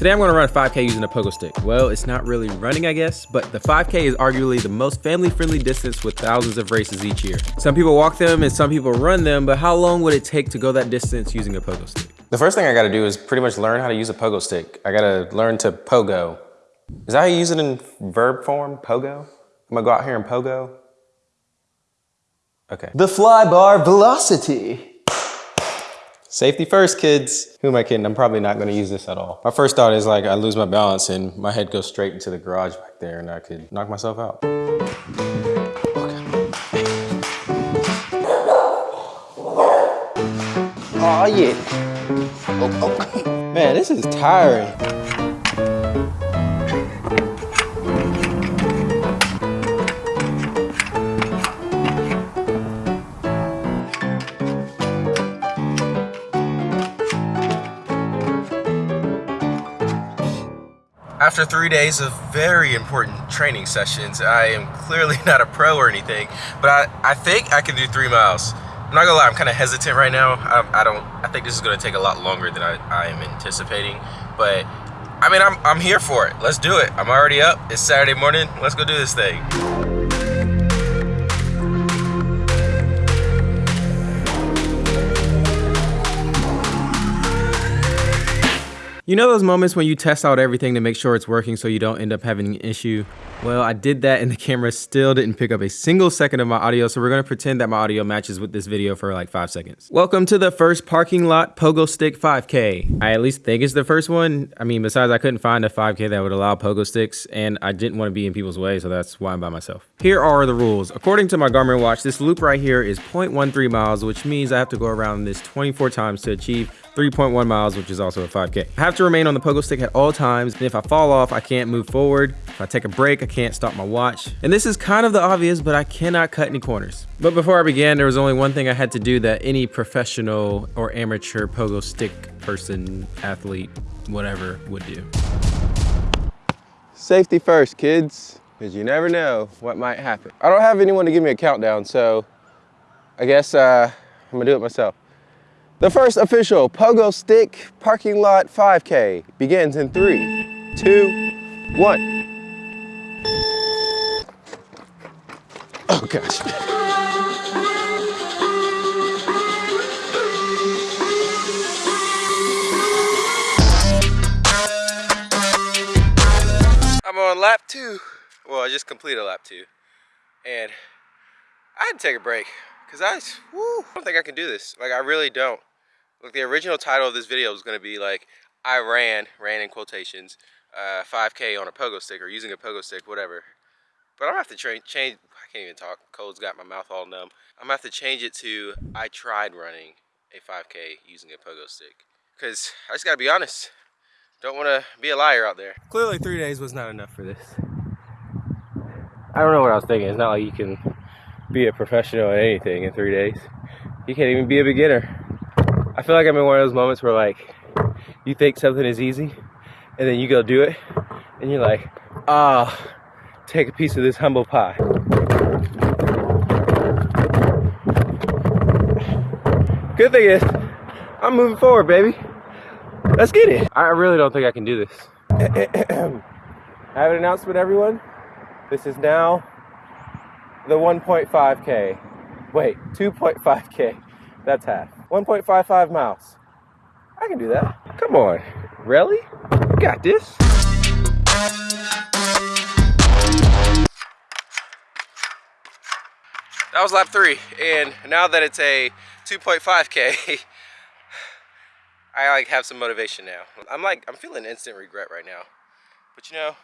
Today I'm gonna run a 5K using a pogo stick. Well, it's not really running, I guess, but the 5K is arguably the most family-friendly distance with thousands of races each year. Some people walk them and some people run them, but how long would it take to go that distance using a pogo stick? The first thing I gotta do is pretty much learn how to use a pogo stick. I gotta learn to pogo. Is that how you use it in verb form, pogo? I'm gonna go out here and pogo? Okay. The Flybar Velocity. Safety first, kids. Who am I kidding? I'm probably not gonna use this at all. My first thought is like I lose my balance and my head goes straight into the garage back there and I could knock myself out. Oh yeah. Oh, oh. Man, this is tiring. After three days of very important training sessions, I am clearly not a pro or anything, but I, I think I can do three miles. I'm not gonna lie, I'm kind of hesitant right now. I, I, don't, I think this is gonna take a lot longer than I, I am anticipating, but I mean, I'm, I'm here for it. Let's do it. I'm already up. It's Saturday morning. Let's go do this thing. You know those moments when you test out everything to make sure it's working so you don't end up having an issue? Well, I did that and the camera still didn't pick up a single second of my audio, so we're gonna pretend that my audio matches with this video for like five seconds. Welcome to the first parking lot pogo stick 5K. I at least think it's the first one. I mean, besides I couldn't find a 5K that would allow pogo sticks and I didn't wanna be in people's way, so that's why I'm by myself. Here are the rules. According to my Garmin watch, this loop right here is 0.13 miles, which means I have to go around this 24 times to achieve 3.1 miles, which is also a 5K. I have to remain on the pogo stick at all times, and if I fall off, I can't move forward. If I take a break, I can't stop my watch. And this is kind of the obvious, but I cannot cut any corners. But before I began, there was only one thing I had to do that any professional or amateur pogo stick person, athlete, whatever would do. Safety first, kids, because you never know what might happen. I don't have anyone to give me a countdown, so I guess uh, I'm gonna do it myself. The first official Pogo Stick Parking Lot 5K begins in three, two, one. Oh gosh. I'm on lap two. Well, I just completed lap two. And I had to take a break because I, I don't think I can do this. Like, I really don't. Look, the original title of this video was going to be like, I ran, ran in quotations, uh, 5K on a pogo stick or using a pogo stick, whatever. But I'm gonna have to change, change, I can't even talk, cold's got my mouth all numb. I'm gonna have to change it to, I tried running a 5K using a pogo stick. Cause I just gotta be honest, don't wanna be a liar out there. Clearly three days was not enough for this. I don't know what I was thinking. It's not like you can be a professional at anything in three days. You can't even be a beginner. I feel like I'm in one of those moments where like you think something is easy and then you go do it and you're like, ah, oh, take a piece of this humble pie. Good thing is, I'm moving forward, baby. Let's get it. I really don't think I can do this. I have an announcement, everyone. This is now the 1.5K. Wait, 2.5K. That's half. 1.55 miles. I can do that. Come on. Really? You got this. That was lap three, and now that it's a 2.5K, I like have some motivation now. I'm like, I'm feeling instant regret right now. But you know,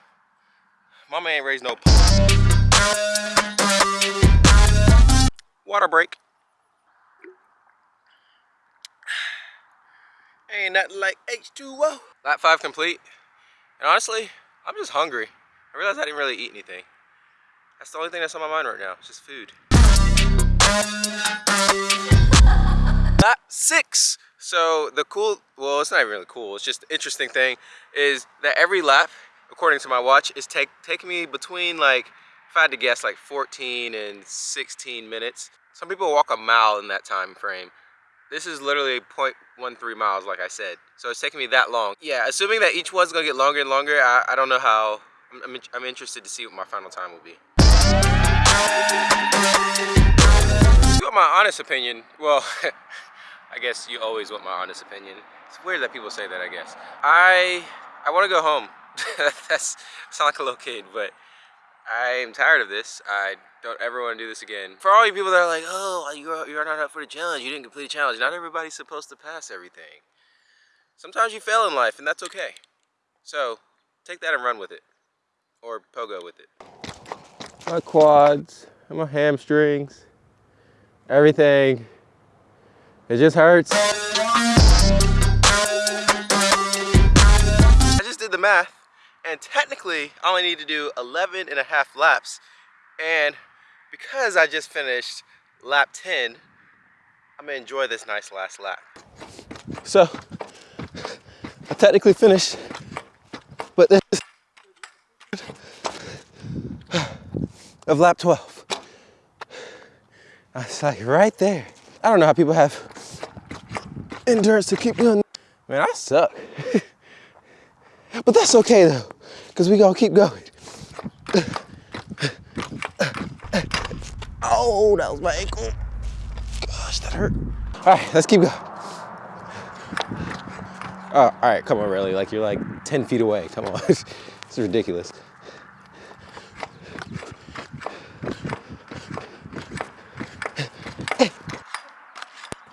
mama ain't raised no Water break. Ain't nothing like H2O. Lap five complete. And honestly, I'm just hungry. I realized I didn't really eat anything. That's the only thing that's on my mind right now. It's just food. Lap six. So the cool, well, it's not even really cool. It's just interesting thing is that every lap, according to my watch, is take taking me between like, if I had to guess, like 14 and 16 minutes. Some people walk a mile in that time frame. This is literally 0.13 miles, like I said. So it's taking me that long. Yeah, assuming that each one's gonna get longer and longer, I, I don't know how. I'm, I'm, I'm interested to see what my final time will be. You want my honest opinion? Well, I guess you always want my honest opinion. It's weird that people say that, I guess. I I want to go home. That's sound like a little kid, but I'm tired of this. I don't ever want to do this again. For all you people that are like, oh, you're, you're not up for the challenge. You didn't complete a challenge. Not everybody's supposed to pass everything. Sometimes you fail in life, and that's okay. So, take that and run with it. Or pogo with it. My quads, and my hamstrings, everything. It just hurts. I just did the math, and technically, I only need to do 11 and a half laps. And because I just finished lap 10, I'm gonna enjoy this nice last lap. So, I technically finished, but this is of lap 12. It's like right there. I don't know how people have endurance to keep doing. Man, I suck. but that's okay though, because we gonna keep going. Oh, that was my ankle. Gosh, that hurt. All right, let's keep going. Oh, all right, come on, really. Like you're like 10 feet away. Come on. this is ridiculous.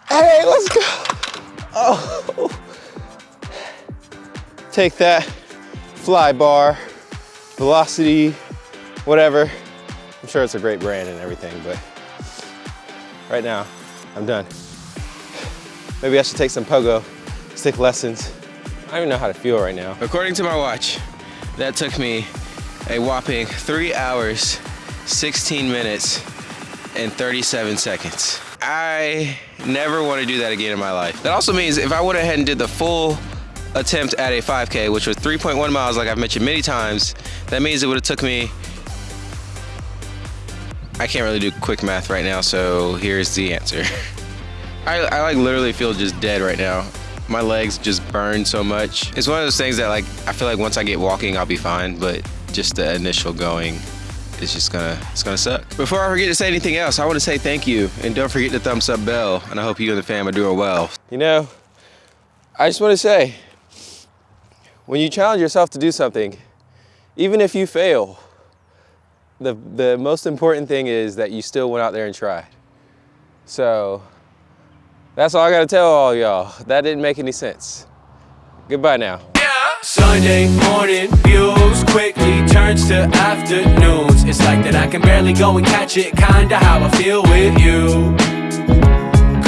Hey, let's go. Oh. Take that Flybar, velocity, whatever. Sure it's a great brand and everything, but right now, I'm done. Maybe I should take some pogo stick lessons. I don't even know how to feel right now. According to my watch, that took me a whopping three hours, 16 minutes, and 37 seconds. I never want to do that again in my life. That also means if I went ahead and did the full attempt at a 5K, which was 3.1 miles, like I've mentioned many times, that means it would have took me I can't really do quick math right now, so here's the answer. I, I like literally feel just dead right now. My legs just burn so much. It's one of those things that like, I feel like once I get walking, I'll be fine, but just the initial going it's just gonna it's gonna suck. Before I forget to say anything else, I want to say thank you and don't forget the thumbs up bell. And I hope you and the fam are doing well. You know, I just want to say, when you challenge yourself to do something, even if you fail, the the most important thing is that you still went out there and tried. So that's all I gotta tell all y'all. That didn't make any sense. Goodbye now. Sunday morning views quickly turns to afternoons. It's like that I can barely go and catch it, kinda how I feel with you.